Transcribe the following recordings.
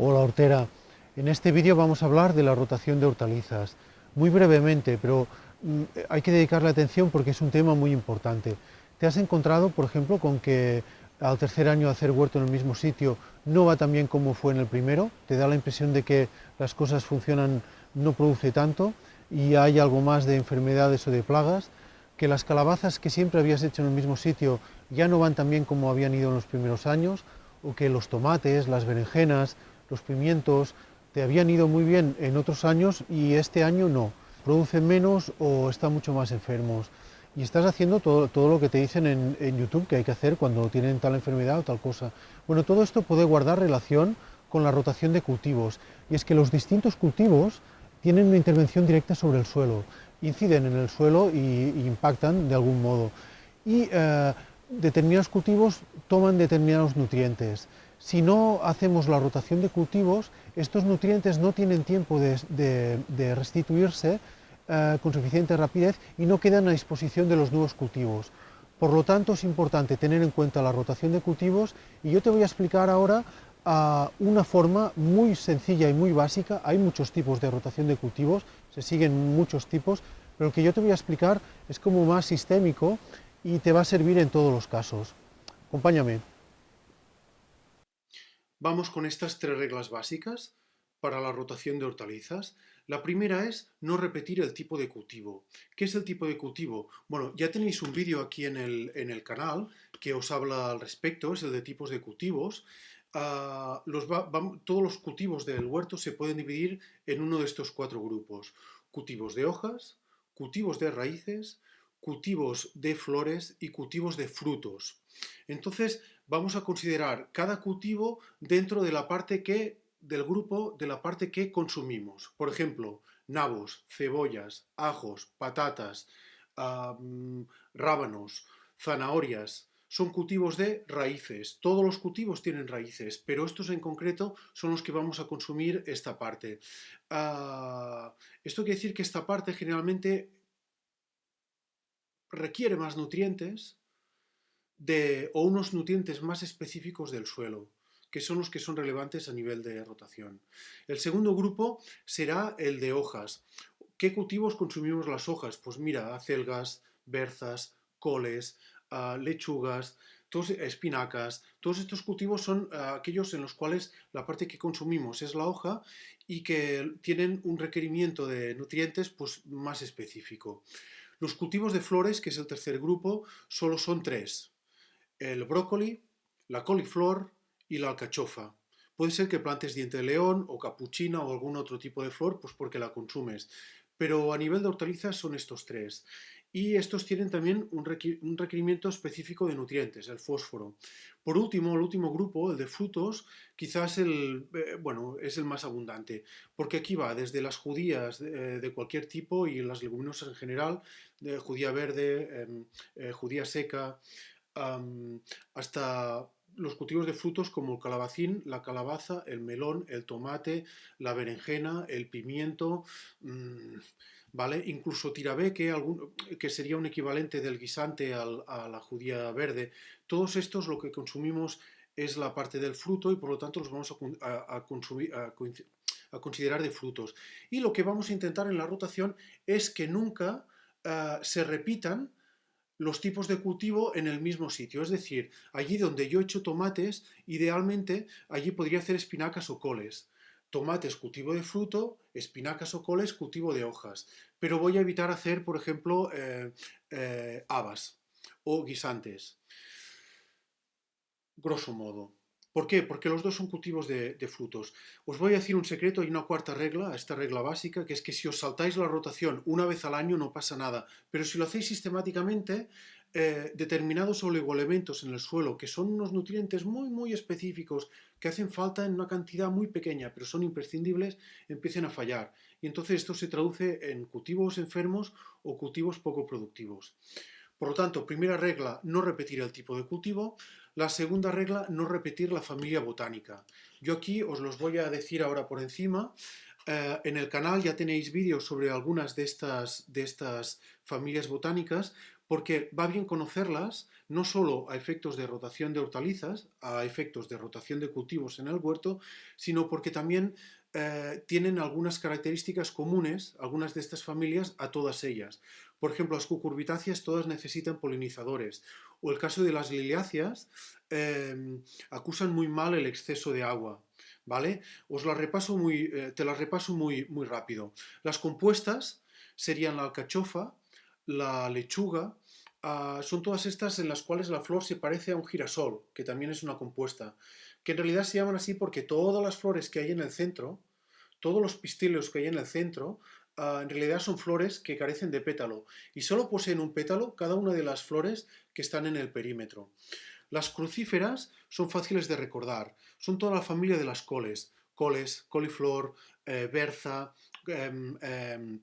Hola hortera, en este vídeo vamos a hablar de la rotación de hortalizas, muy brevemente, pero mm, hay que dedicarle atención porque es un tema muy importante. ¿Te has encontrado, por ejemplo, con que al tercer año hacer huerto en el mismo sitio no va tan bien como fue en el primero? ¿Te da la impresión de que las cosas funcionan, no produce tanto y hay algo más de enfermedades o de plagas? ¿Que las calabazas que siempre habías hecho en el mismo sitio ya no van tan bien como habían ido en los primeros años? ¿O que los tomates, las berenjenas, los pimientos te habían ido muy bien en otros años y este año no? ¿Producen menos o están mucho más enfermos? y estás haciendo todo, todo lo que te dicen en, YouTube que hay que hacer cuando tienen tal enfermedad o tal cosa. Bueno, todo esto puede guardar relación con la rotación de cultivos, y es que los distintos cultivos tienen una intervención directa sobre el suelo, inciden en el suelo y, y impactan de algún modo. Y eh, determinados cultivos toman determinados nutrientes. Si no hacemos la rotación de cultivos, estos nutrientes no tienen tiempo de, restituirse eh, con suficiente rapidez y no quedan a disposición de los nuevos cultivos. Por lo tanto, es importante tener en cuenta la rotación de cultivos y yo te voy a explicar ahora uh, una forma muy sencilla y muy básica. Hay muchos tipos de rotación de cultivos, se siguen muchos tipos, pero el que yo te voy a explicar es como más sistémico y te va a servir en todos los casos. Acompáñame. Vamos con estas tres reglas básicas para la rotación de hortalizas. La primera es no repetir el tipo de cultivo. ¿Qué es el tipo de cultivo? Bueno, ya tenéis un vídeo aquí en el, en el, canal que os habla al respecto, es el de tipos de cultivos. Va, todos los cultivos del huerto se pueden dividir en uno de estos cuatro grupos. Cultivos de hojas, cultivos de raíces, cultivos de flores y cultivos de frutos. Entonces, vamos a considerar cada cultivo dentro de la parte que del grupo de la parte que consumimos. Por ejemplo, nabos, cebollas, ajos, patatas, rábanos, zanahorias, son cultivos de raíces. Todos los cultivos tienen raíces, pero estos en concreto son los que vamos a consumir esta parte. Uh, esto quiere decir que esta parte generalmente requiere más nutrientes o unos nutrientes más específicos del suelo que son los que son relevantes a nivel de rotación. El segundo grupo será el de hojas. ¿Qué cultivos consumimos las hojas? Pues mira, acelgas, berzas, coles, uh, lechugas, todos, espinacas, todos estos cultivos son uh, aquellos en los cuales la parte que consumimos es la hoja y que tienen un requerimiento de nutrientes pues, más específico. Los cultivos de flores, que es el tercer grupo, solo son tres. El brócoli, la coliflor y la alcachofa. Puede ser que plantes diente de león o capuchina o algún otro tipo de flor, pues porque la consumes. Pero a nivel de hortalizas son estos tres. Y estos tienen también un, requerimiento específico de nutrientes, el fósforo. Por último, el último grupo, el de frutos, quizás el, eh, bueno, es el más abundante, porque aquí va desde las judías de, de cualquier tipo y las leguminosas en general, judía verde, em, eh, judía seca, hasta los cultivos de frutos como el calabacín, la calabaza, el melón, el tomate, la berenjena, el pimiento, mmm, ¿vale? Incluso tirabé, que, sería un equivalente del guisante a la judía verde. Todos estos lo que consumimos es la parte del fruto y por lo tanto los vamos a, consumir, a, considerar de frutos. Y lo que vamos a intentar en la rotación es que nunca uh, se repitan los tipos de cultivo en el mismo sitio. Es decir, allí donde yo he hecho tomates, idealmente allí podría hacer espinacas o coles. Tomates, cultivo de fruto, espinacas o coles, cultivo de hojas. Pero voy a evitar hacer, por ejemplo, eh, eh, habas o guisantes. Grosso modo. ¿Por qué? Porque los dos son cultivos de, frutos. Os voy a decir un secreto y una cuarta regla, esta regla básica, que es que si os saltáis la rotación una vez al año no pasa nada, pero si lo hacéis sistemáticamente, eh, determinados oligoelementos en el suelo, que son unos nutrientes muy muy específicos, que hacen falta en una cantidad muy pequeña, pero son imprescindibles, empiecen a fallar. Y entonces esto se traduce en cultivos enfermos o cultivos poco productivos. Por lo tanto, primera regla, no repetir el tipo de cultivo. La segunda regla, no repetir la familia botánica. Yo aquí os los voy a decir ahora por encima. Eh, en el canal ya tenéis vídeos sobre algunas de estas, de estas familias botánicas. porque va bien conocerlas no solo a efectos de rotación de hortalizas, a efectos de rotación de cultivos en el huerto, sino porque también eh, tienen algunas características comunes, algunas de estas familias, a todas ellas. Por ejemplo, las cucurbitáceas todas necesitan polinizadores, o el caso de las liliáceas em, acusan muy mal el exceso de agua, ¿vale? Os la repaso muy, eh, te las repaso muy, muy rápido. Las compuestas serían la alcachofa, la lechuga, ah, son todas estas en las cuales la flor se parece a un girasol, que también es una compuesta, que en realidad se llaman así porque todas las flores que hay en el centro, todos los pistilos que hay en el centro, ah, en realidad son flores que carecen de pétalo y solo poseen un pétalo cada una de las flores que están en el perímetro. Las crucíferas son fáciles de recordar, son toda la familia de las coles, coles, coliflor, eh, berza, em, em,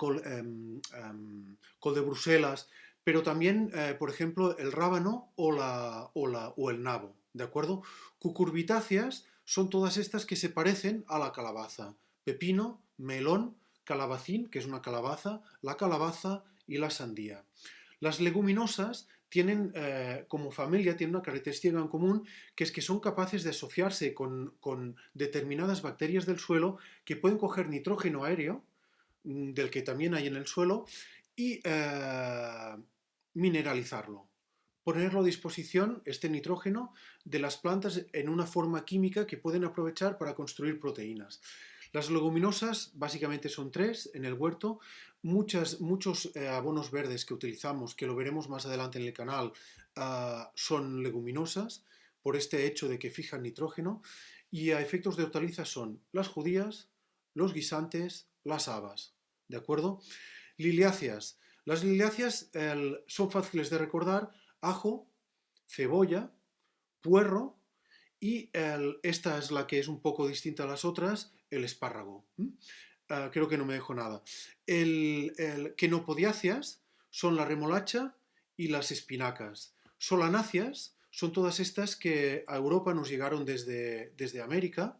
Em, col, de Bruselas, pero también, eh, por ejemplo, el rábano o, o, la, o el nabo, ¿de acuerdo? Cucurbitáceas son todas estas que se parecen a la calabaza. Pepino, melón, calabacín, que es una calabaza, la calabaza y la sandía. Las leguminosas tienen, eh, como familia, tienen una característica en común, que es que son capaces de asociarse con, con determinadas bacterias del suelo que pueden coger nitrógeno aéreo, Mm, del que también hay en el suelo y eh, mineralizarlo. Ponerlo a disposición, este nitrógeno, de las plantas en una forma química que pueden aprovechar para construir proteínas. Las leguminosas básicamente son tres en el huerto. Muchas, muchos eh, abonos verdes que utilizamos, que lo veremos más adelante en el canal, ah, son leguminosas por este hecho de que fijan nitrógeno. Y a efectos de hortalizas son las judías, los guisantes, las habas. ¿de acuerdo? Liliáceas. Las liliáceas son fáciles de recordar, ajo, cebolla, puerro y esta es la que es un poco distinta a las otras, el espárrago. Ah, creo que no me dejo nada. El, el quenopodiáceas son la remolacha y las espinacas. Solanáceas son todas estas que a Europa nos llegaron desde, desde América.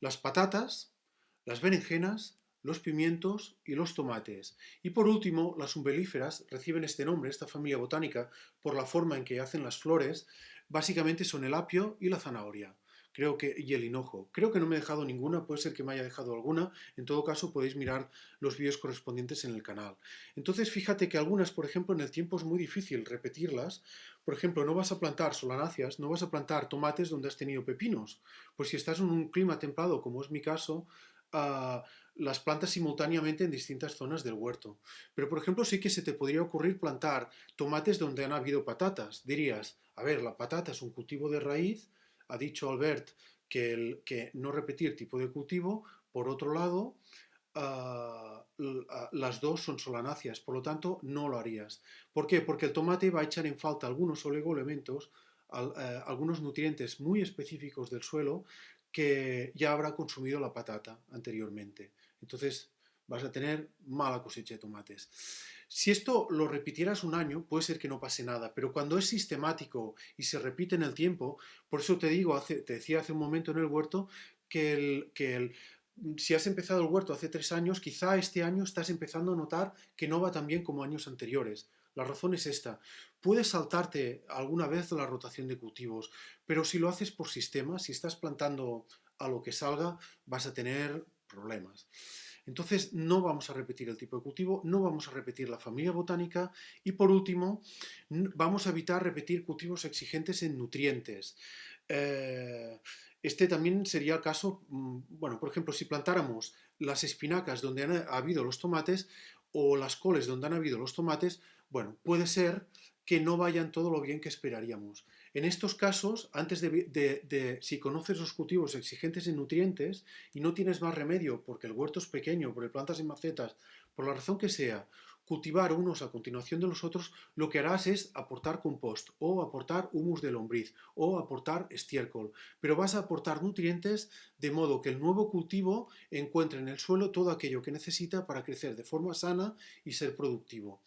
Las patatas, las berenjenas, los pimientos y los tomates. Y por último, las umbelíferas reciben este nombre, esta familia botánica, por la forma en que hacen las flores. Básicamente son el apio y la zanahoria. Creo que, y el hinojo. Creo que no me he dejado ninguna, puede ser que me haya dejado alguna. En todo caso, podéis mirar los vídeos correspondientes en el canal. Entonces, fíjate que algunas, por ejemplo, en el tiempo es muy difícil repetirlas. Por ejemplo, no vas a plantar solanáceas, no vas a plantar tomates donde has tenido pepinos. Pues si estás en un clima templado, como es mi caso, las plantas simultáneamente en distintas zonas del huerto. Pero, por ejemplo, sí que se te podría ocurrir plantar tomates donde han habido patatas. Dirías, a ver, la patata es un cultivo de raíz, ha dicho Albert que, el, que no repetir tipo de cultivo, por otro lado, ah, ah, las dos son solanáceas, por lo tanto no lo harías. ¿Por qué? Porque el tomate va a echar en falta algunos oligoelementos, eh, algunos nutrientes muy específicos del suelo que ya habrá consumido la patata anteriormente. Entonces vas a tener mala cosecha de tomates. Si esto lo repitieras un año, puede ser que no pase nada, pero cuando es sistemático y se repite en el tiempo, por eso te digo, te decía hace un momento en el huerto, que, el, que el, si has empezado el huerto hace tres años, quizá este año estás empezando a notar que no va tan bien como años anteriores. La razón es esta. Puedes saltarte alguna vez la rotación de cultivos, pero si lo haces por sistema, si estás plantando a lo que salga, vas a tener problemas. Entonces no vamos a repetir el tipo de cultivo, no vamos a repetir la familia botánica y por último vamos a evitar repetir cultivos exigentes en nutrientes. Eh, este también sería el caso, mm, bueno, por ejemplo, si plantáramos las espinacas donde han habido los tomates o las coles donde han habido los tomates, bueno, puede ser que no vayan todo lo bien que esperaríamos. En estos casos, antes de, si conoces los cultivos exigentes en nutrientes y no tienes más remedio porque el huerto es pequeño, porque plantas en macetas, por la razón que sea, cultivar unos a continuación de los otros, lo que harás es aportar compost o aportar humus de lombriz o aportar estiércol. Pero vas a aportar nutrientes de modo que el nuevo cultivo encuentre en el suelo todo aquello que necesita para crecer de forma sana y ser productivo.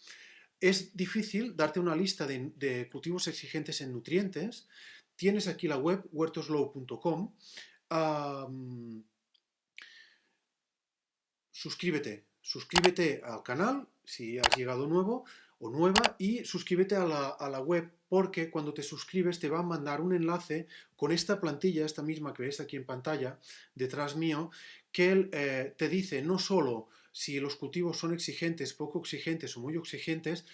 Es difícil darte una lista de, cultivos exigentes en nutrientes. Tienes aquí la web huertoslow.com. suscríbete, suscríbete al canal si has llegado nuevo. o nueva y suscríbete a la, web porque cuando te suscribes te va a mandar un enlace con esta plantilla, esta misma que ves aquí en pantalla, detrás mío, que eh, te dice no solo si los cultivos son exigentes, poco exigentes o muy exigentes,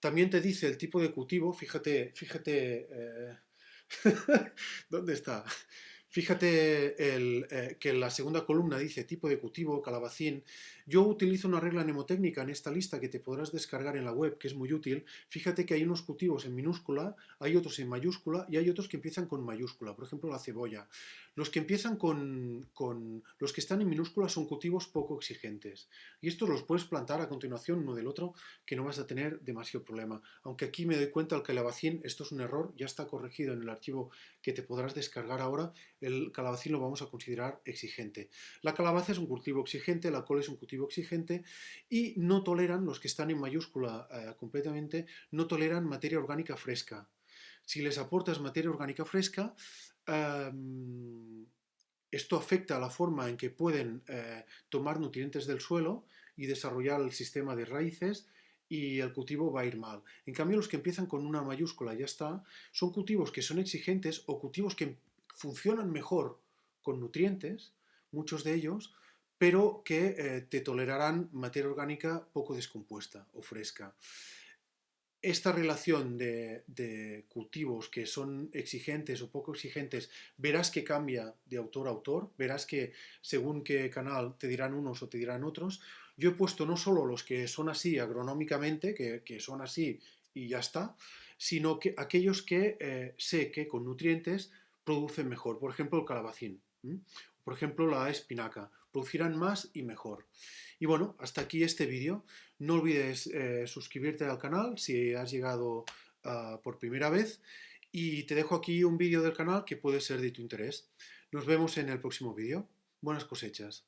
también te dice el tipo de cultivo, fíjate, fíjate, eh, ¿dónde está? Fíjate eh, que la segunda columna dice tipo de cultivo, calabacín. Yo utilizo una regla mnemotécnica en esta lista que te podrás descargar en la web, que es muy útil. Fíjate que hay unos cultivos en minúscula, hay otros en mayúscula y hay otros que empiezan con mayúscula, por ejemplo la cebolla. Los que empiezan con, con los que están en minúscula son cultivos poco exigentes. Y estos los puedes plantar a continuación uno del otro, que no vas a tener demasiado problema. Aunque aquí me doy cuenta el calabacín, esto es un error, ya está corregido en el archivo que te podrás descargar ahora el calabacín lo vamos a considerar exigente. La calabaza es un cultivo exigente, la col es un cultivo exigente y no toleran, los que están en mayúscula eh, completamente, no toleran materia orgánica fresca. Si les aportas materia orgánica fresca, em, esto afecta a la forma en que pueden eh, tomar nutrientes del suelo y desarrollar el sistema de raíces y el cultivo va a ir mal. En cambio, los que empiezan con una mayúscula, ya está, son cultivos que son exigentes o cultivos que funcionan mejor con nutrientes, muchos de ellos, pero que eh, te tolerarán materia orgánica poco descompuesta o fresca. Esta relación de, cultivos que son exigentes o poco exigentes, verás que cambia de autor a autor, verás que según qué canal te dirán unos o te dirán otros. Yo he puesto no solo los que son así agronómicamente, que, son así y ya está, sino que aquellos que eh, sé que con nutrientes producen mejor. Por ejemplo, el calabacín. Por ejemplo, la espinaca. Producirán más y mejor. Y bueno, hasta aquí este vídeo. No olvides eh, suscribirte al canal si has llegado ah, por primera vez. Y te dejo aquí un vídeo del canal que puede ser de tu interés. Nos vemos en el próximo vídeo. Buenas cosechas.